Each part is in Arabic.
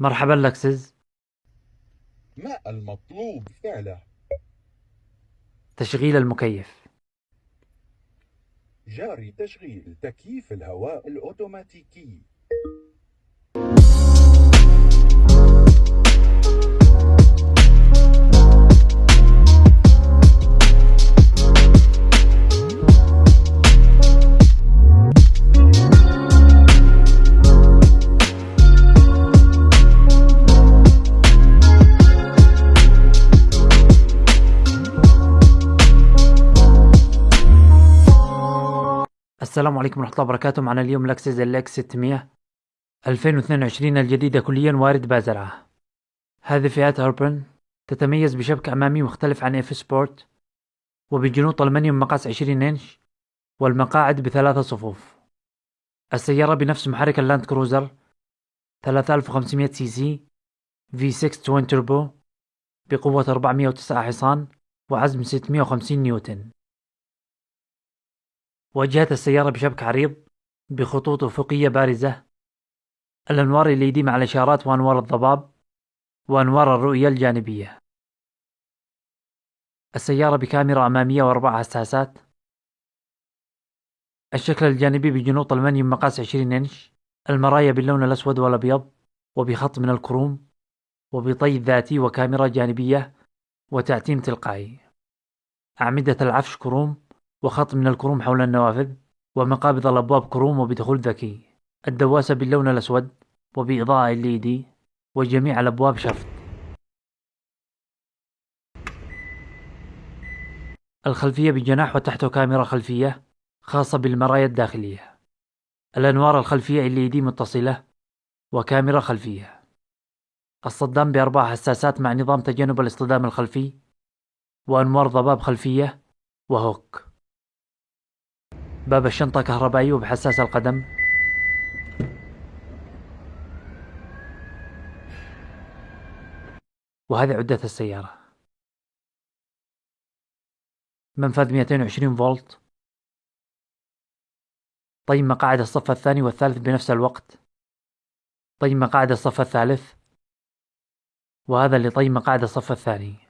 مرحبا لكسس ما المطلوب فعله؟ تشغيل المكيف. جاري تشغيل تكييف الهواء الأوتوماتيكي. السلام عليكم ورحمة الله وبركاته. معنا اليوم لكزس LX 600 2022 الجديدة كليا وارد بازرعة. هذه فئات Urban تتميز بشبك أمامي مختلف عن F Sport وبجنوط ألمنيوم مقاس 20 إنش والمقاعد بثلاثة صفوف. السيارة بنفس محرك اللاند كروزر 3500 سي سي V6 twin turbo بقوة 409 حصان وعزم 650 نيوتن. واجهت السيارة بشبك عريض بخطوط أفقية بارزة. الأنوار الليدي مع الإشارات وأنوار الضباب وأنوار الرؤية الجانبية. السيارة بكاميرا أمامية وأربع حساسات. الشكل الجانبي بجنوط ألمنيوم مقاس 20 إنش. المرايا باللون الأسود والأبيض وبخط من الكروم وبطي ذاتي وكاميرا جانبية وتعتيم تلقائي. أعمدة العفش كروم وخط من الكروم حول النوافذ ومقابض الأبواب كروم وبدخول ذكي. الدواسة باللون الأسود وبإضاءة LED وجميع الأبواب شفط الخلفية بجناح وتحته كاميرا خلفية خاصة بالمرايا الداخلية. الأنوار الخلفية LED متصلة وكاميرا خلفية. الصدام بأربع حساسات مع نظام تجنب الاصطدام الخلفي وأنوار ضباب خلفية وهوك. باب الشنطة كهربائي وبحساس القدم. وهذه عدة السيارة. منفذ 220 فولت. طي مقاعد الصف الثاني والثالث بنفس الوقت. طي مقاعد الصف الثالث. وهذا اللي طي مقاعد الصف الثاني.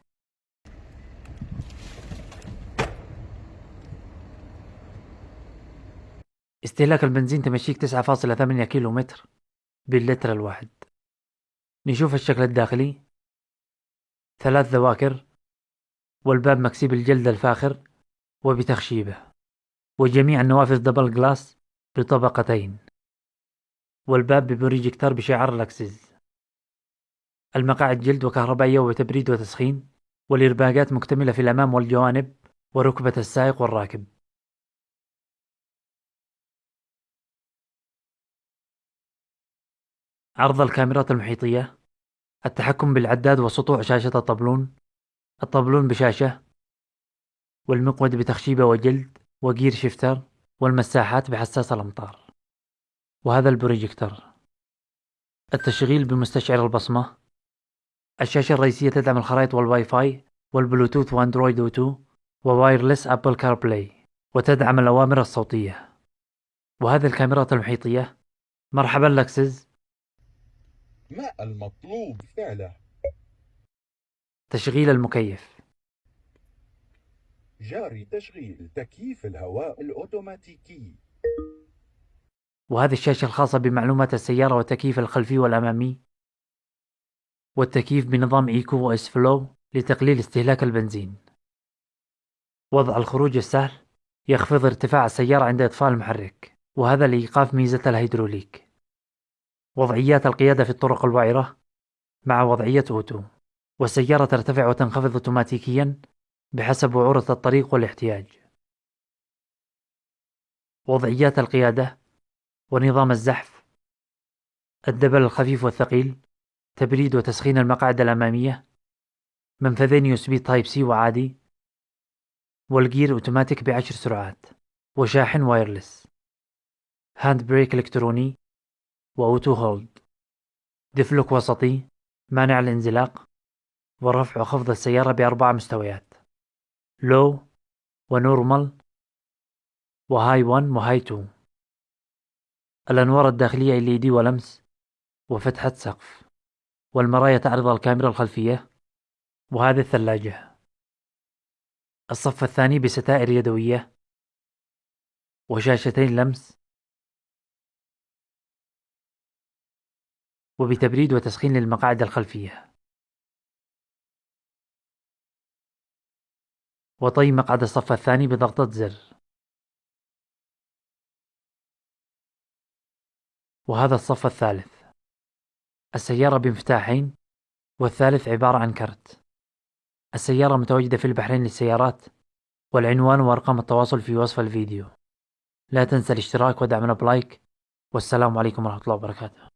استهلاك البنزين تمشيك تسعة فاصلة ثمانية كيلو متر باللتر الواحد. نشوف الشكل الداخلي. ثلاث ذواكر. والباب مكسيب الجلد الفاخر وبتخشيبه. وجميع النوافذ double glass بطبقتين. والباب ببروجيكتر بشعار لكزس المقاعد جلد وكهربائية وتبريد وتسخين. والإرباقات مكتملة في الأمام والجوانب. وركبة السائق والراكب. عرض الكاميرات المحيطية التحكم بالعداد وسطوع شاشة الطبلون الطبلون بشاشة والمقود بتخشيبة وجلد و gear shifter والمساحات بحساس الأمطار وهذا البروجيكتر. التشغيل بمستشعر البصمة الشاشة الرئيسية تدعم الخرائط وال Wi-Fi وال Bluetooth و Android Auto و wireless Apple CarPlay وتدعم الأوامر الصوتية. وهذه الكاميرات المحيطية مرحبا لكزس. ما المطلوب فعله؟ تشغيل المكيف. جاري تشغيل تكييف الهواء الأوتوماتيكي. وهذه الشاشة الخاصة بمعلومات السيارة والتكييف الخلفي والأمامي. والتكييف بنظام إيكو وإس فلو لتقليل استهلاك البنزين. وضع الخروج السهل يخفض ارتفاع السيارة عند إطفاء المحرك. وهذا لإيقاف ميزة الهيدروليك. وضعيات القيادة في الطرق الوعرة مع وضعية auto والسيارة ترتفع وتنخفض أوتوماتيكيا بحسب وعورة الطريق والاحتياج. وضعيات القيادة ونظام الزحف ال double الخفيف والثقيل تبريد وتسخين المقاعد الأمامية منفذين يو Type-C وعادي والجير أوتوماتيك بعشر سرعات وشاحن wireless hand brake إلكتروني و auto hold diff lock وسطي مانع الانزلاق ورفع وخفض السيارة بأربع مستويات. low و normal و high 1 و high 2 الأنوار الداخلية LED ولمس وفتحة سقف. والمرايا تعرض الكاميرا الخلفية وهذه الثلاجة. الصف الثاني بستائر يدوية. وشاشتين لمس. وبتبريد وتسخين للمقاعد الخلفية. وطي مقعد الصف الثاني بضغطة زر. وهذا الصف الثالث. السيارة بمفتاحين والثالث عبارة عن كرت. السيارة متواجدة في البحرين للسيارات والعنوان وأرقام التواصل في وصف الفيديو. لا تنسى الاشتراك ودعمنا بلايك والسلام عليكم ورحمة الله وبركاته.